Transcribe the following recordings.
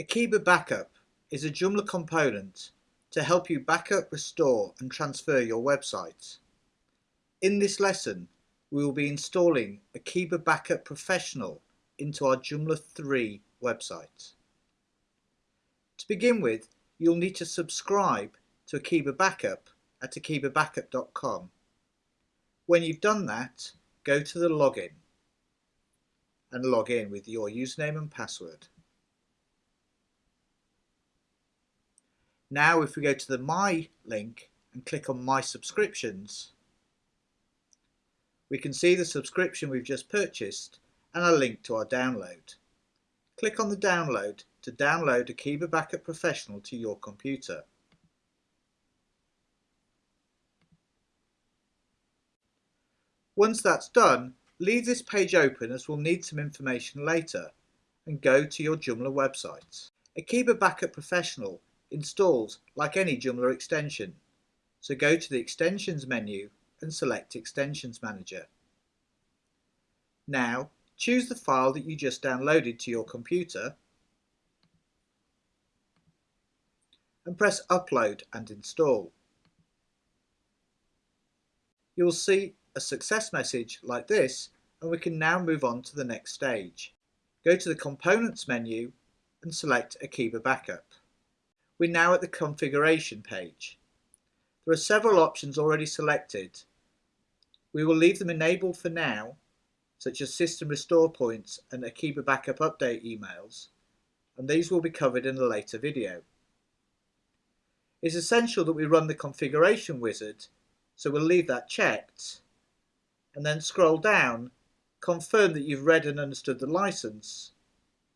Akeeba Backup is a Joomla component to help you backup, restore and transfer your website. In this lesson, we will be installing Akeeba Backup Professional into our Joomla 3 website. To begin with, you'll need to subscribe to Akeeba Backup at akeebabackup.com. When you've done that, go to the login and log in with your username and password. Now if we go to the My link and click on My Subscriptions, we can see the subscription we've just purchased and a link to our download. Click on the download to download Akeeba Backup Professional to your computer. Once that's done, leave this page open as we'll need some information later and go to your Joomla website. Akeeba Backup Professional installs like any Joomla extension, so go to the Extensions menu and select Extensions Manager. Now choose the file that you just downloaded to your computer and press Upload and Install. You will see a success message like this and we can now move on to the next stage. Go to the Components menu and select Akeeba Backup. We're now at the Configuration page. There are several options already selected. We will leave them enabled for now, such as System Restore Points and Akeeba Backup Update emails, and these will be covered in a later video. It's essential that we run the configuration wizard, so we'll leave that checked and then scroll down, confirm that you've read and understood the license,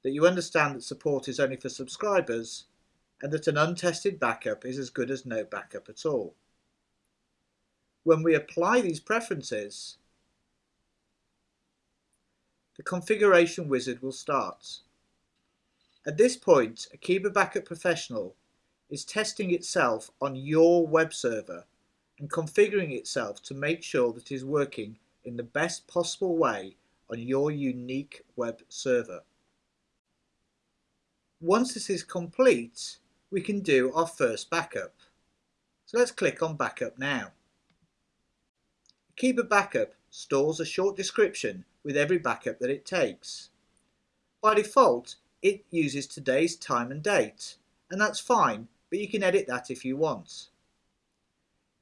that you understand that support is only for subscribers, and that an untested backup is as good as no backup at all. When we apply these preferences, the configuration wizard will start. At this point, Akeeba Backup Professional is testing itself on your web server and configuring itself to make sure that it is working in the best possible way on your unique web server. Once this is complete, we can do our first backup. So let's click on Backup now. Akeeba Backup stores a short description with every backup that it takes. By default, it uses today's time and date, and that's fine, but you can edit that if you want.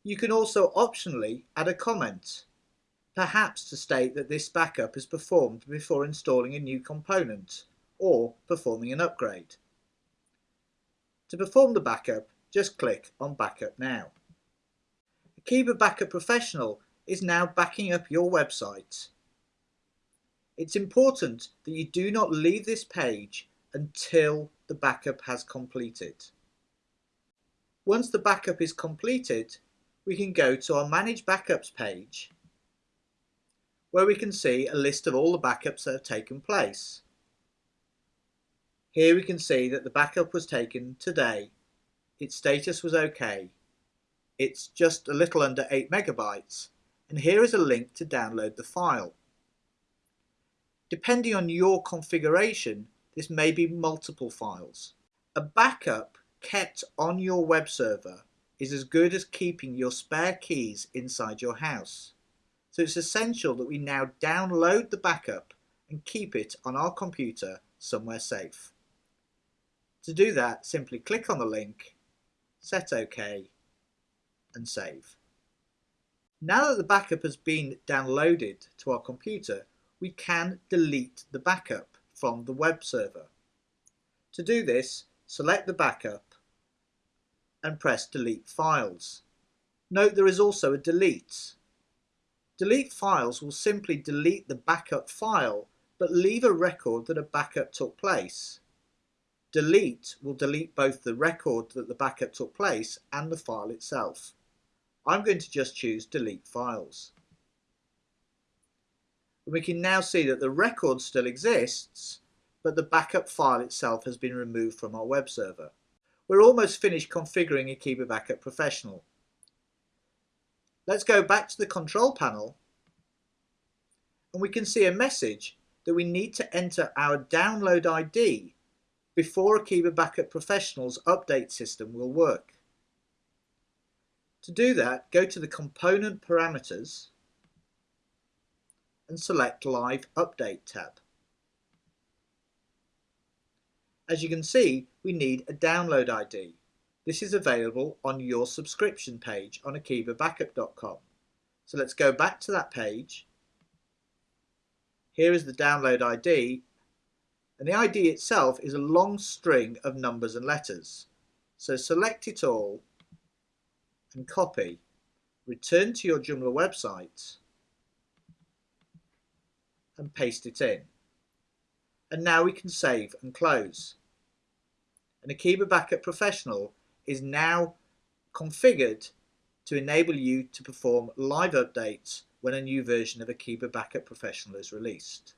You can also optionally add a comment perhaps to state that this backup is performed before installing a new component or performing an upgrade. To perform the backup, just click on Backup Now. Akeeba Backup Professional is now backing up your website. It's important that you do not leave this page until the backup has completed. Once the backup is completed, we can go to our Manage Backups page where we can see a list of all the backups that have taken place. Here we can see that the backup was taken today. Its status was OK. It's just a little under 8 megabytes and here is a link to download the file. Depending on your configuration, this may be multiple files. A backup kept on your web server is as good as keeping your spare keys inside your house. So it's essential that we now download the backup and keep it on our computer somewhere safe. To do that, simply click on the link, set OK and save. Now that the backup has been downloaded to our computer, we can delete the backup from the web server. To do this, select the backup and press Delete Files. Note there is also a delete Delete files will simply delete the backup file but leave a record that a backup took place. Delete will delete both the record that the backup took place and the file itself. I'm going to just choose delete files. We can now see that the record still exists but the backup file itself has been removed from our web server. We're almost finished configuring Akeeba Backup Professional. Let's go back to the control panel and we can see a message that we need to enter our download ID before Akeeba Backup Professional's update system will work. To do that, go to the Component Parameters and select Live Update tab. As you can see, we need a download ID. This is available on your subscription page on akeebabackup.com. So let's go back to that page. Here is the download ID and the ID itself is a long string of numbers and letters. So select it all and copy. Return to your Joomla website and paste it in. And now we can save and close. And Akeeba Backup Professional is now configured to enable you to perform live updates when a new version of Akeeba Backup Professional is released.